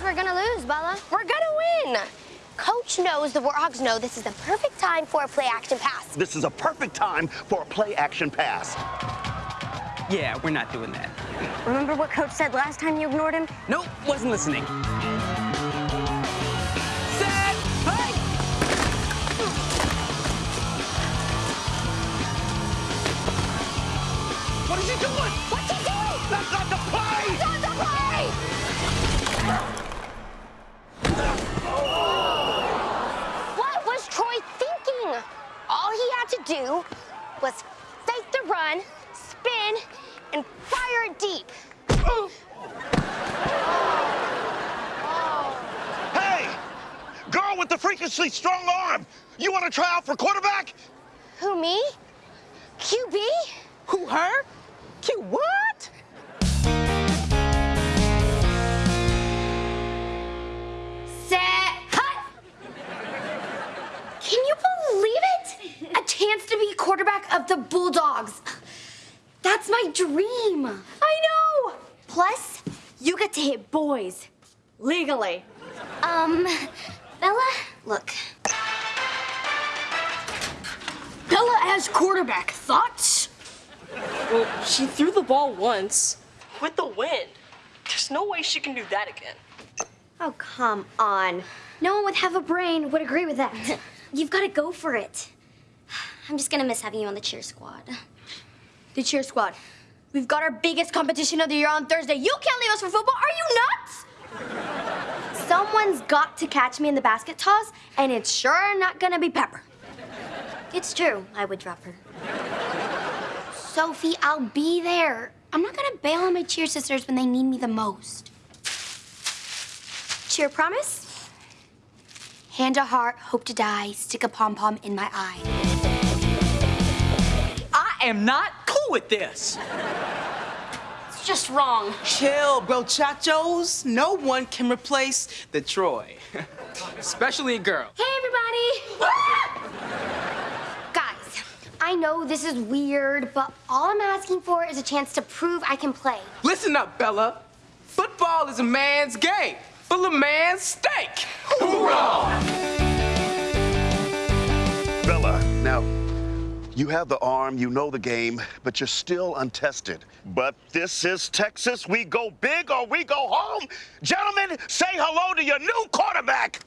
we're gonna lose, Bella. We're gonna win. Coach knows the Warthogs know this is the perfect time for a play action pass. This is a perfect time for a play action pass. Yeah, we're not doing that. Remember what Coach said last time you ignored him? Nope, wasn't listening. To do was fake the run, spin, and fire it deep. Hey! Girl with the freakishly strong arm! You want to try out for quarterback? Who, me? QB? Who, her? Cute, what? The Bulldogs. That's my dream. I know. Plus, you get to hit boys legally. Um, Bella, look. Bella as quarterback. Thoughts? Well, she threw the ball once with the wind. There's no way she can do that again. Oh, come on. No one would have a brain would agree with that. You've got to go for it. I'm just gonna miss having you on the cheer squad. The cheer squad. We've got our biggest competition of the year on Thursday. You can't leave us for football. Are you nuts? Someone's got to catch me in the basket toss, and it's sure not gonna be Pepper. It's true, I would drop her. Sophie, I'll be there. I'm not gonna bail on my cheer sisters when they need me the most. Cheer promise? Hand to heart, hope to die, stick a pom pom in my eye. I am not cool with this. It's just wrong. Chill, brochachos. No one can replace The Troy. Especially a girl. Hey, everybody! Guys, I know this is weird, but all I'm asking for is a chance to prove I can play. Listen up, Bella. Football is a man's game, full of man's steak. Bella, you have the arm, you know the game, but you're still untested. But this is Texas. We go big or we go home. Gentlemen, say hello to your new quarterback.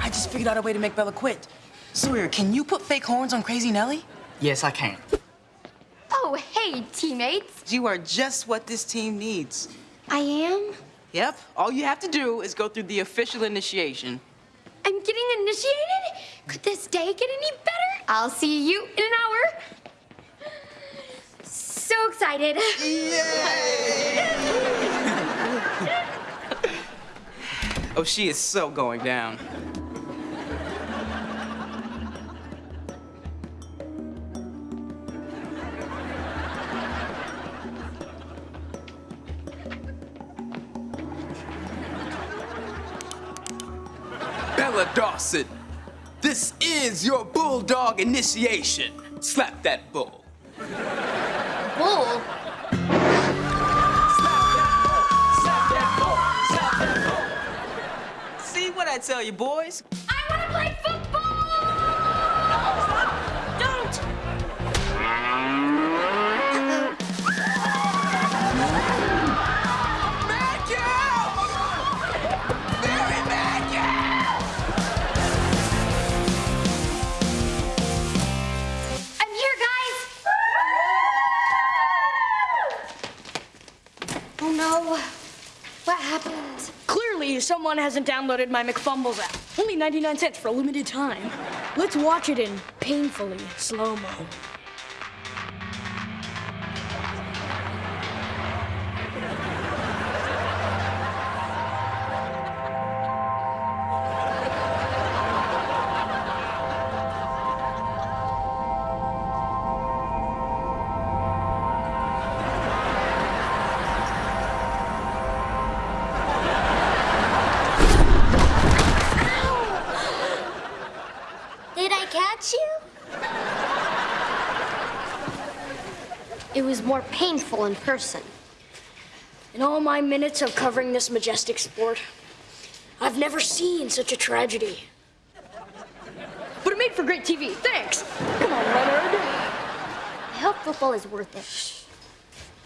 I just figured out a way to make Bella quit. Sawyer, can you put fake horns on Crazy Nellie? Yes, I can. Oh, hey, teammates. You are just what this team needs. I am? Yep, all you have to do is go through the official initiation. I'm getting initiated? Could this day get any better? I'll see you in an hour. So excited. Oh, she is so going down. Bella Dawson, this is your bulldog initiation. Slap that bull. Bull. See what I tell you, boys? Someone hasn't downloaded my McFumbles app. Only 99 cents for a limited time. Let's watch it in painfully slow-mo. More painful in person. In all my minutes of covering this majestic sport, I've never seen such a tragedy. But it made for great TV. Thanks. Come on, Leonard. I hope football is worth it.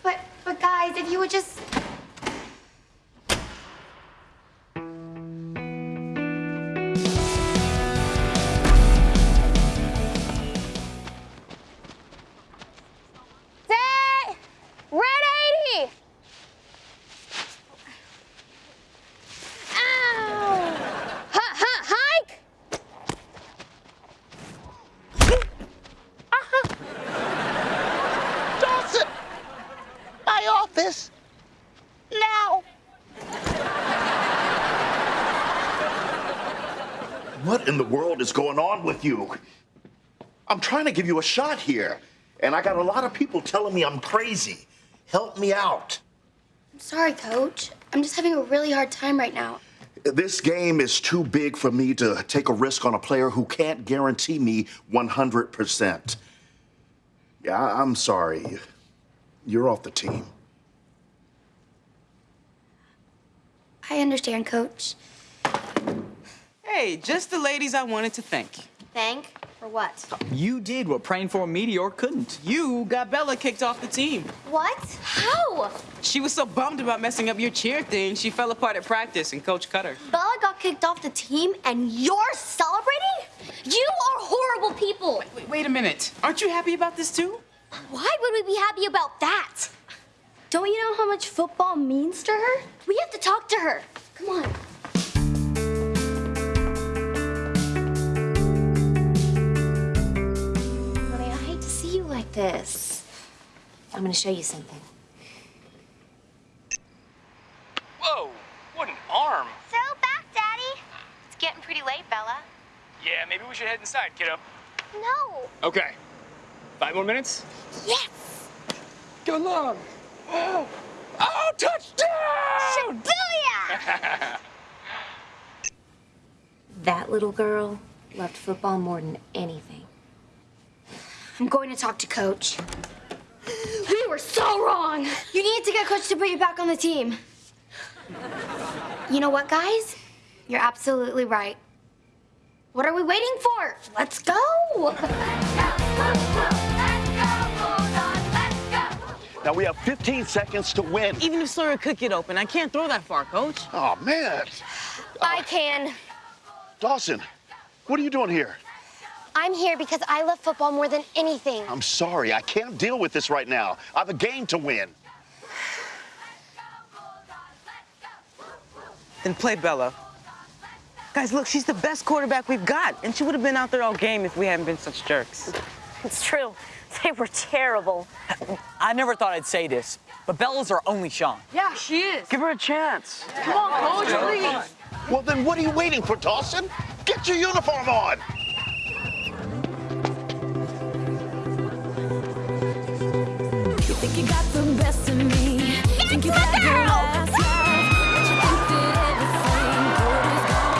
But, but guys, if you would just. What in the world is going on with you? I'm trying to give you a shot here, and I got a lot of people telling me I'm crazy. Help me out. I'm sorry, coach. I'm just having a really hard time right now. This game is too big for me to take a risk on a player who can't guarantee me 100%. Yeah, I'm sorry. You're off the team. I understand, coach. Hey, just the ladies I wanted to thank. Thank for what? You did what praying for a meteor couldn't. You got Bella kicked off the team. What? How? She was so bummed about messing up your cheer thing, she fell apart at practice and coach cut her. Bella got kicked off the team and you're celebrating? You are horrible people. Wait, wait a minute. Aren't you happy about this too? Why would we be happy about that? Don't you know how much football means to her? We have to talk to her. Come on. This. I'm gonna show you something. Whoa, what an arm. So back, Daddy. It's getting pretty late, Bella. Yeah, maybe we should head inside, kiddo. No. Okay. Five more minutes? Yes. Go long. Oh, oh touchdown! Shibuya! that little girl loved football more than anything. I'm going to talk to coach. We were so wrong. You need to get coach to put you back on the team. You know what, guys? You're absolutely right. What are we waiting for? Let's go. Now we have 15 seconds to win. Even if Sawyer could get open, I can't throw that far, coach. Oh, man. I can. Dawson, what are you doing here? I'm here because I love football more than anything. I'm sorry, I can't deal with this right now. I have a game to win. Then play Bella. Guys, look, she's the best quarterback we've got, and she would have been out there all game if we hadn't been such jerks. It's true. They were terrible. I never thought I'd say this, but Bella's our only shot. Yeah, she is. Give her a chance. Come on, coach, please. Well, then what are you waiting for, Dawson? Get your uniform on. Think you got the best of me. think you had your last laugh. But you think that everything good is gone.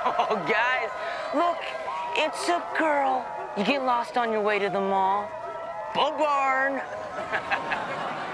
Oh, guys, look, it's a girl. You get lost on your way to the mall. Bug barn.